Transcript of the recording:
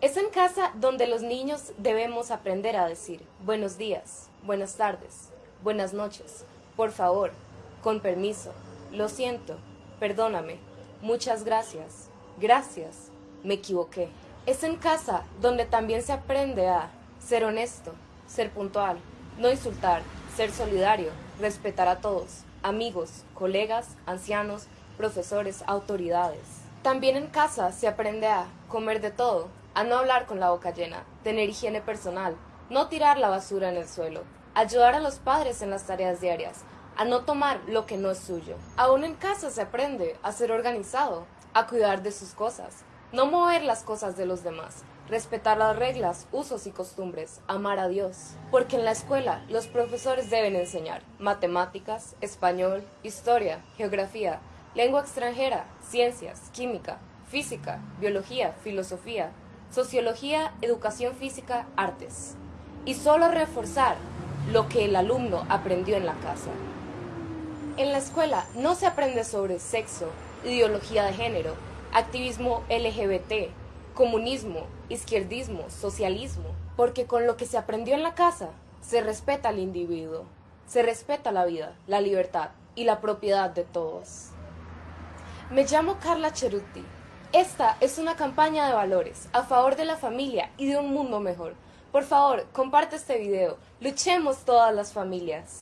Es en casa donde los niños debemos aprender a decir buenos días, buenas tardes, buenas noches, por favor, con permiso, lo siento, perdóname, muchas gracias, gracias, me equivoqué. Es en casa donde también se aprende a ser honesto, ser puntual, no insultar, ser solidario, respetar a todos, amigos, colegas, ancianos, profesores, autoridades. También en casa se aprende a comer de todo, a no hablar con la boca llena, tener higiene personal, no tirar la basura en el suelo, ayudar a los padres en las tareas diarias, a no tomar lo que no es suyo. Aún en casa se aprende a ser organizado, a cuidar de sus cosas, no mover las cosas de los demás, respetar las reglas, usos y costumbres, amar a Dios. Porque en la escuela los profesores deben enseñar matemáticas, español, historia, geografía, lengua extranjera, ciencias, química, física, biología, filosofía, sociología, educación física, artes. Y solo reforzar lo que el alumno aprendió en la casa. En la escuela no se aprende sobre sexo, ideología de género, activismo LGBT, comunismo, izquierdismo, socialismo, porque con lo que se aprendió en la casa se respeta al individuo, se respeta la vida, la libertad y la propiedad de todos. Me llamo Carla Cheruti, esta es una campaña de valores a favor de la familia y de un mundo mejor. Por favor, comparte este video. Luchemos todas las familias.